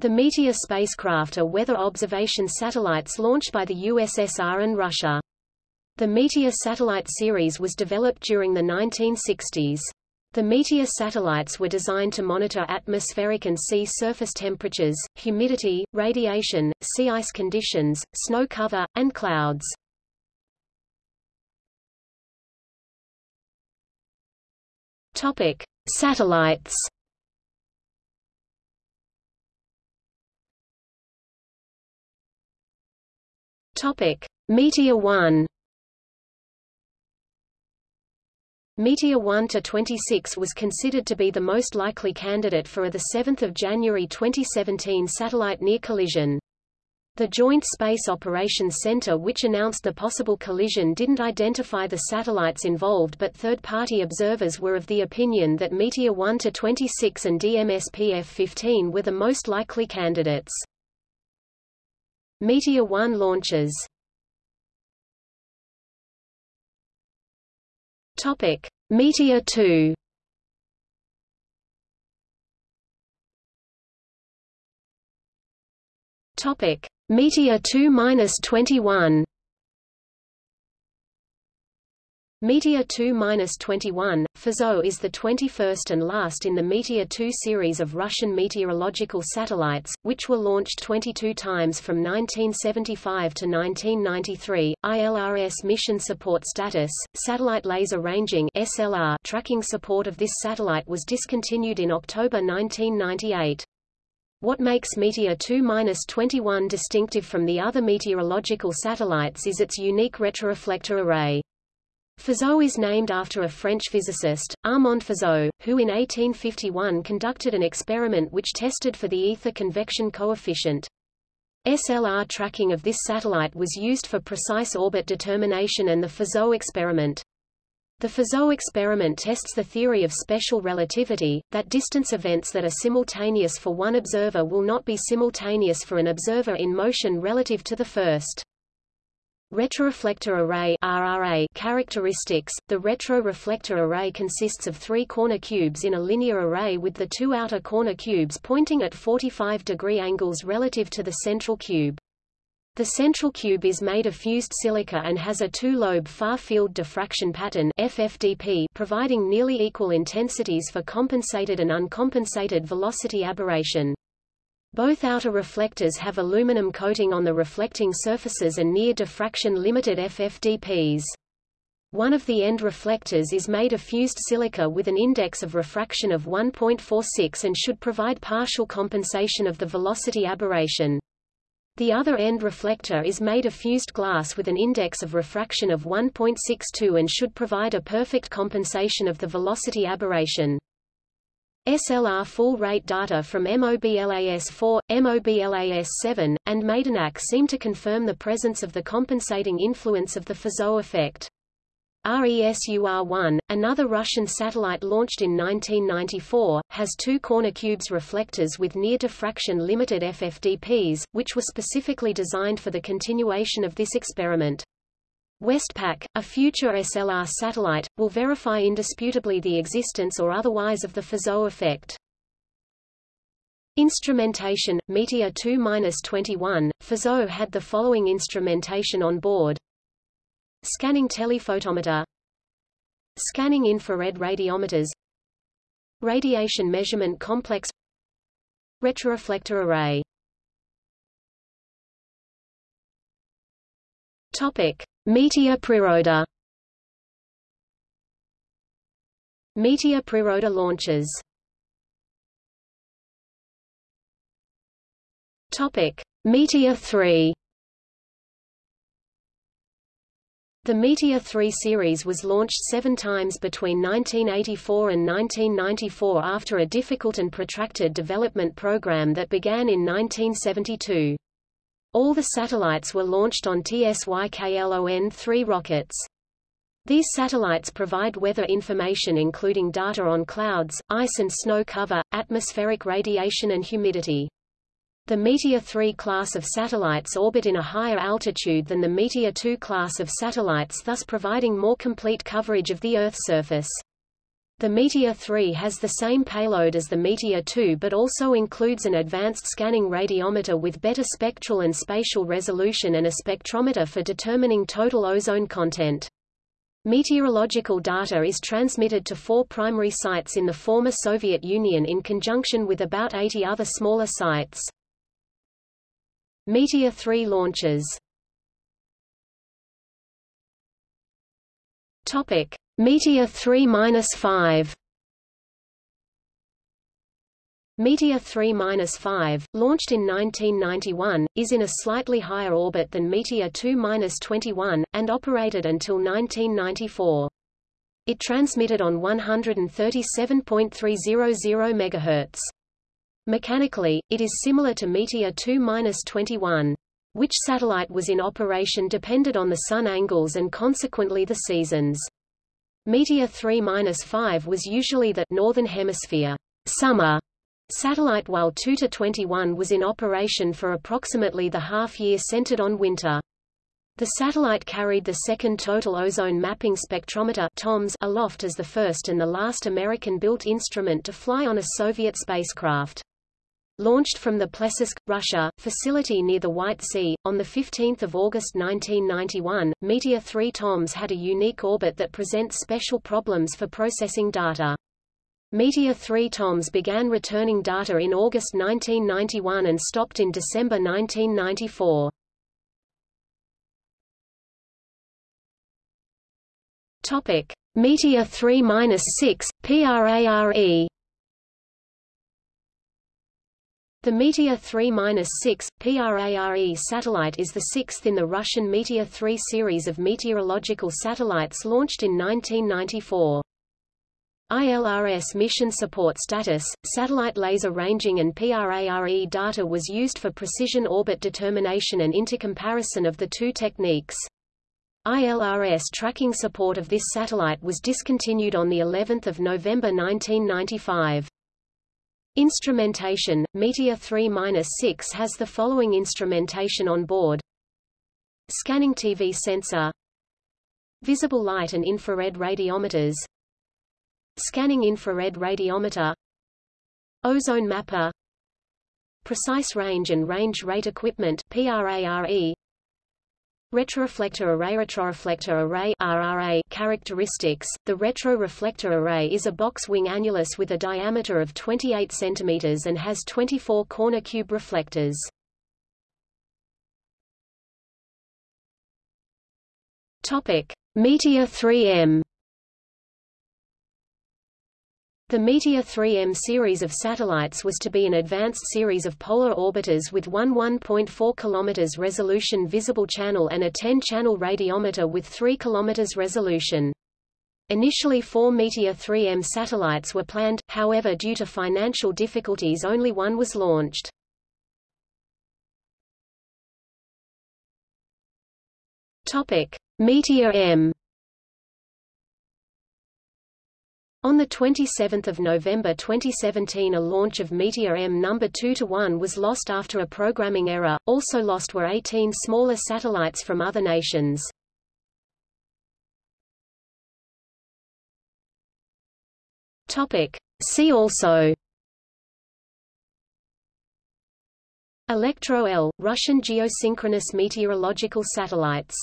The Meteor spacecraft are weather observation satellites launched by the USSR and Russia. The Meteor satellite series was developed during the 1960s. The Meteor satellites were designed to monitor atmospheric and sea surface temperatures, humidity, radiation, sea ice conditions, snow cover, and clouds. Topic: Satellites. Topic: Meteor 1. Meteor 1 to 26 was considered to be the most likely candidate for the 7 January 2017 satellite near collision. The Joint Space Operations Center which announced the possible collision didn't identify the satellites involved but third-party observers were of the opinion that Meteor 1-26 and DMSP F-15 were the most likely candidates. Meteor 1 launches Topic: Meteor 2. Topic: Meteor 2-21. Meteor 2-21, Fizeau is the 21st and last in the Meteor 2 series of Russian meteorological satellites, which were launched 22 times from 1975 to 1993. ILRS mission support status, satellite laser ranging SLR tracking support of this satellite was discontinued in October 1998. What makes Meteor 2-21 distinctive from the other meteorological satellites is its unique retroreflector array. Fizeau is named after a French physicist, Armand Fizeau, who in 1851 conducted an experiment which tested for the ether convection coefficient. SLR tracking of this satellite was used for precise orbit determination and the Fizeau experiment. The Fizeau experiment tests the theory of special relativity, that distance events that are simultaneous for one observer will not be simultaneous for an observer in motion relative to the first. Retroreflector array RRA characteristics The retroreflector array consists of three corner cubes in a linear array with the two outer corner cubes pointing at 45 degree angles relative to the central cube. The central cube is made of fused silica and has a two-lobe far-field diffraction pattern FFDP providing nearly equal intensities for compensated and uncompensated velocity aberration. Both outer reflectors have aluminum coating on the reflecting surfaces and near diffraction limited FFDPs. One of the end reflectors is made of fused silica with an index of refraction of 1.46 and should provide partial compensation of the velocity aberration. The other end reflector is made of fused glass with an index of refraction of 1.62 and should provide a perfect compensation of the velocity aberration. SLR full-rate data from MOBLAS-4, MOBLAS-7, and Maidanak seem to confirm the presence of the compensating influence of the Fizeau effect. RESUR-1, another Russian satellite launched in 1994, has two corner cubes reflectors with near diffraction limited FFDPs, which were specifically designed for the continuation of this experiment. WESTPAC, a future SLR satellite, will verify indisputably the existence or otherwise of the Fizeau effect. Instrumentation, Meteor 2-21, Fizeau had the following instrumentation on board. Scanning telephotometer Scanning infrared radiometers Radiation measurement complex Retroreflector array Topic. Meteor Priroda Meteor Priroda launches Topic: Meteor 3 The Meteor 3 series was launched seven times between 1984 and 1994 after a difficult and protracted development program that began in 1972. All the satellites were launched on TSYKLON-3 rockets. These satellites provide weather information including data on clouds, ice and snow cover, atmospheric radiation and humidity. The Meteor 3 class of satellites orbit in a higher altitude than the Meteor 2 class of satellites thus providing more complete coverage of the Earth's surface. The Meteor 3 has the same payload as the Meteor 2 but also includes an advanced scanning radiometer with better spectral and spatial resolution and a spectrometer for determining total ozone content. Meteorological data is transmitted to four primary sites in the former Soviet Union in conjunction with about 80 other smaller sites. Meteor 3 launches Topic: Meteor 3-5 Meteor 3-5, launched in 1991, is in a slightly higher orbit than Meteor 2-21, and operated until 1994. It transmitted on 137.300 MHz. Mechanically, it is similar to Meteor 2-21. Which satellite was in operation depended on the sun angles and consequently the seasons. Meteor 3-5 was usually the Northern Hemisphere summer satellite while 2-21 was in operation for approximately the half-year centered on winter. The satellite carried the second Total Ozone Mapping Spectrometer TOMS aloft as the first and the last American-built instrument to fly on a Soviet spacecraft. Launched from the Plesetsk, Russia, facility near the White Sea, on 15 August 1991, Meteor 3 TOMS had a unique orbit that presents special problems for processing data. Meteor 3 TOMS began returning data in August 1991 and stopped in December 1994. Topic: Meteor 3-6, PRARE The Meteor 3-6, PRARE satellite is the sixth in the Russian Meteor 3 series of meteorological satellites launched in 1994. ILRS mission support status, satellite laser ranging and PRARE data was used for precision orbit determination and intercomparison of the two techniques. ILRS tracking support of this satellite was discontinued on the 11th of November 1995. Instrumentation, Meteor 3-6 has the following instrumentation on board. Scanning TV sensor. Visible light and infrared radiometers. Scanning infrared radiometer. Ozone mapper. Precise range and range rate equipment PRARE Retroreflector array Retroreflector array RRA characteristics. The retroreflector array is a box wing annulus with a diameter of 28 cm and has 24 corner cube reflectors. Topic: Meteor 3M the Meteor 3M series of satellites was to be an advanced series of polar orbiters with one 1.4 km resolution visible channel and a 10-channel radiometer with 3 km resolution. Initially four Meteor 3M satellites were planned, however due to financial difficulties only one was launched. Meteor M On 27 November 2017 a launch of Meteor M No. 2-1 was lost after a programming error, also lost were 18 smaller satellites from other nations. See also Elektro-L, Russian geosynchronous meteorological satellites